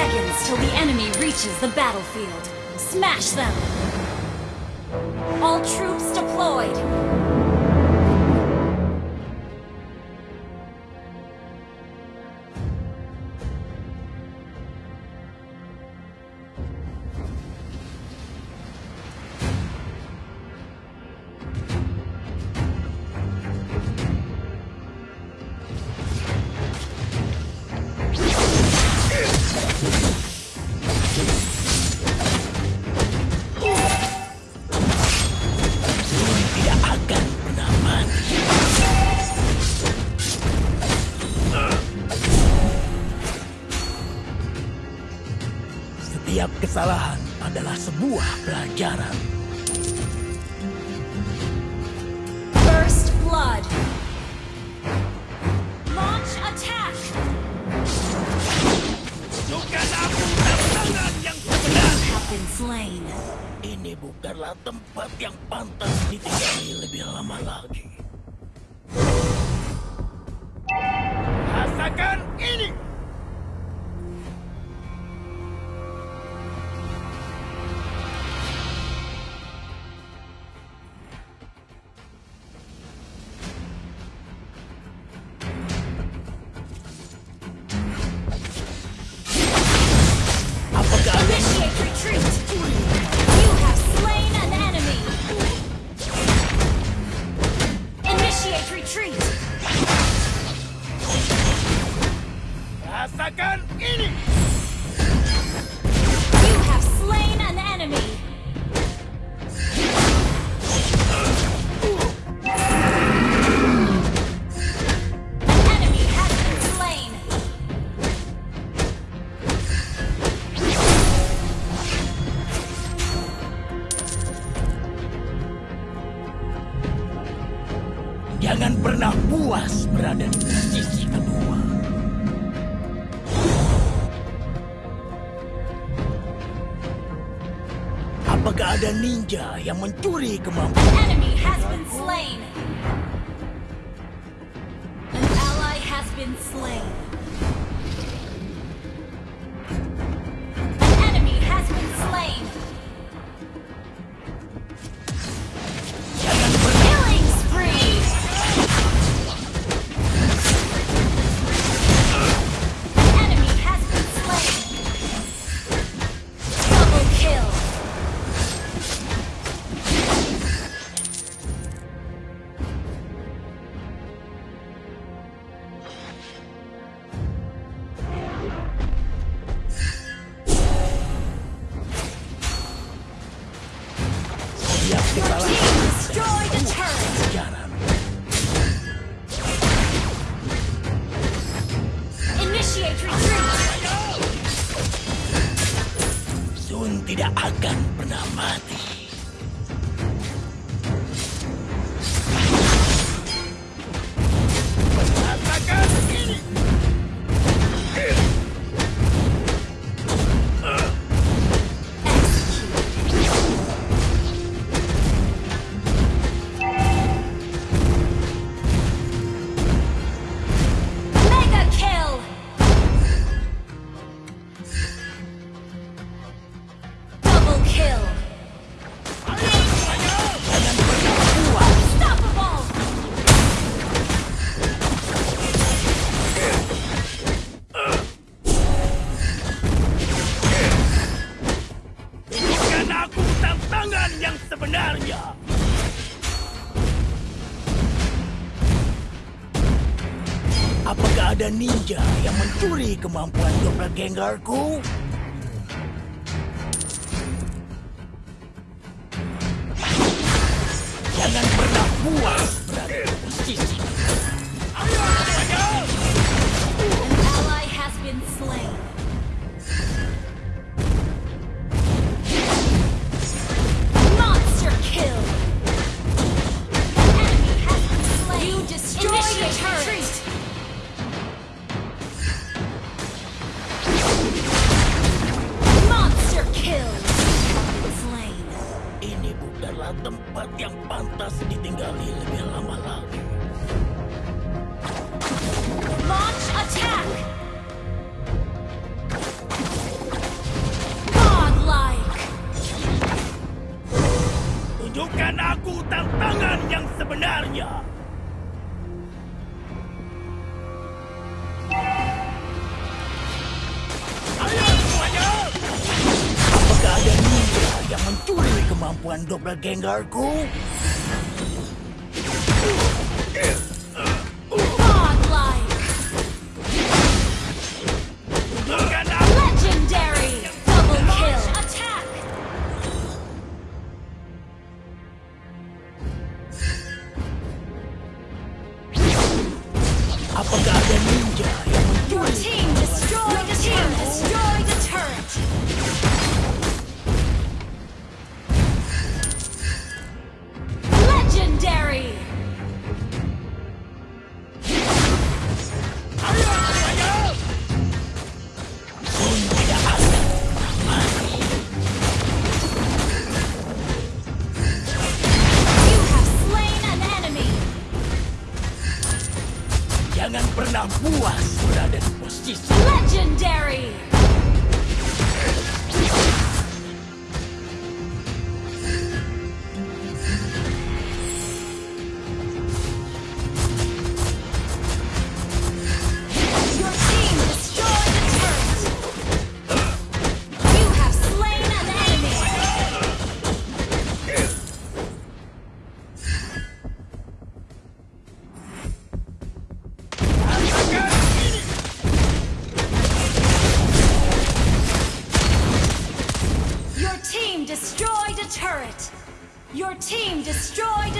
seconds till the enemy reaches the battlefield. Smash them! All troops deployed! Kesalahan adalah sebuah pelajaran. First Blood! Launch attack! Bukan aku tantangan yang sebenarnya. Have been slain. Ini bukanlah tempat yang pantas ditinggali lebih lama lagi. Rasakan ini! Retreat! Apakah ada ninja yang mencuri kemampuan? An enemy has been slain! An ally has been slain! Tidak akan pernah mati. Apakah ada ninja yang mencuri kemampuan doppelgangerku? yang mencuri kemampuan double gengarku? Pernah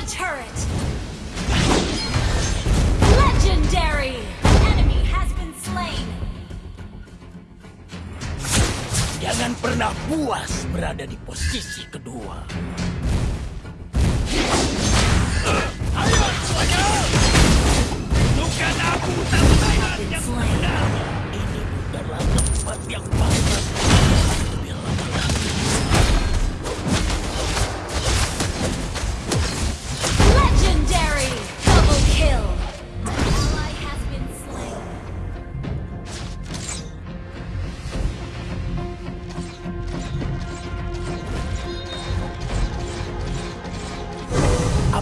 turret! Legendary! An enemy has been slain! Jangan pernah puas berada di posisi kedua. Ayo! Bukan aku benar. Ini bukanlah tempat yang pantas.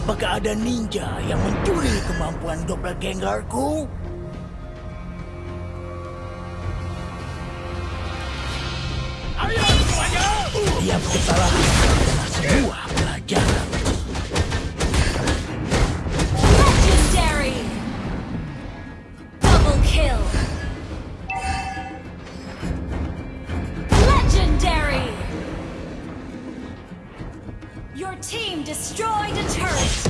Apakah ada ninja yang mencuri kemampuan doppelgangerku? Ayo semuanya! Tiap kesalahan adalah sebuah pelajaran. team destroyed a turret!